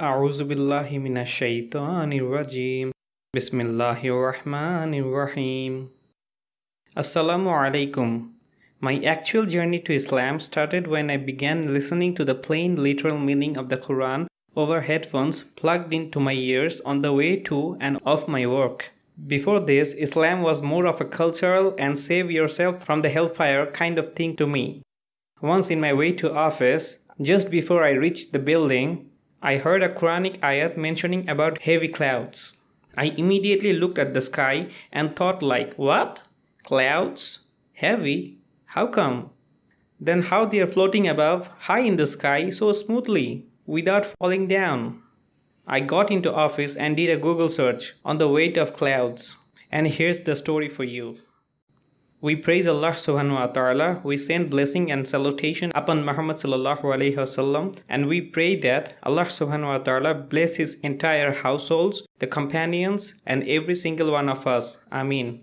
أعوذ بالله من الشيطان الرجيم بسم الله الرحمن الرحيم Assalamu alaikum. My actual journey to Islam started when I began listening to the plain literal meaning of the Quran over headphones plugged into my ears on the way to and off my work. Before this, Islam was more of a cultural and save yourself from the hellfire kind of thing to me. Once in my way to office, just before I reached the building, I heard a Quranic ayat mentioning about heavy clouds. I immediately looked at the sky and thought like, what? Clouds? Heavy? How come? Then how they are floating above, high in the sky so smoothly, without falling down? I got into office and did a Google search on the weight of clouds. And here's the story for you. We praise Allah subhanahu wa ta'ala, we send blessing and salutation upon Muhammad sallallahu alayhi wasallam, and we pray that Allah subhanahu wa ta'ala bless his entire households, the companions, and every single one of us. Ameen.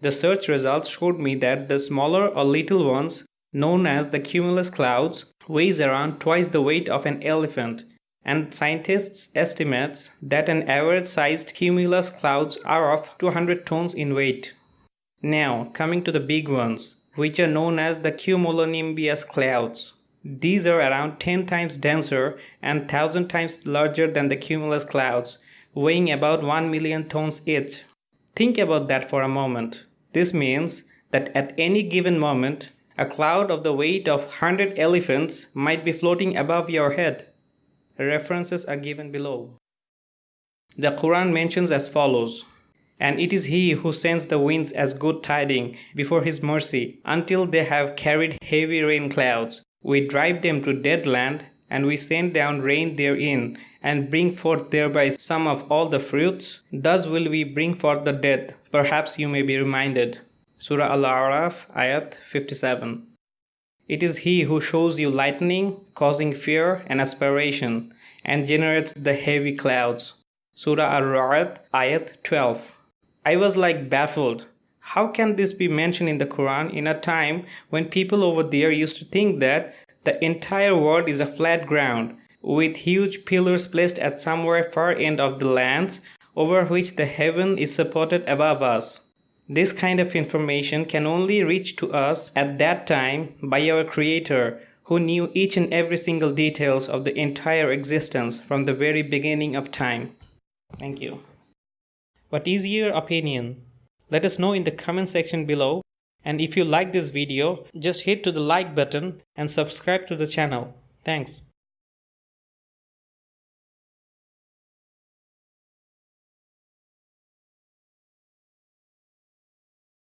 The search results showed me that the smaller or little ones, known as the cumulus clouds, weighs around twice the weight of an elephant and scientists estimate that an average sized cumulus clouds are of 200 tons in weight. Now, coming to the big ones, which are known as the cumulonimbus clouds. These are around 10 times denser and 1000 times larger than the cumulus clouds, weighing about 1 million tons each. Think about that for a moment. This means that at any given moment, a cloud of the weight of 100 elephants might be floating above your head. References are given below. The Quran mentions as follows And it is He who sends the winds as good tidings before His mercy until they have carried heavy rain clouds. We drive them to dead land and we send down rain therein and bring forth thereby some of all the fruits. Thus will we bring forth the dead. Perhaps you may be reminded. Surah Al-A'raf, Ayat 57. It is He who shows you lightning, causing fear and aspiration, and generates the heavy clouds. Surah Ar-Ra'd, Ayat 12. I was like baffled. How can this be mentioned in the Quran in a time when people over there used to think that the entire world is a flat ground, with huge pillars placed at somewhere far end of the lands over which the heaven is supported above us? This kind of information can only reach to us at that time by our Creator, who knew each and every single details of the entire existence from the very beginning of time. Thank you. What is your opinion? Let us know in the comment section below. And if you like this video, just hit to the like button and subscribe to the channel. Thanks.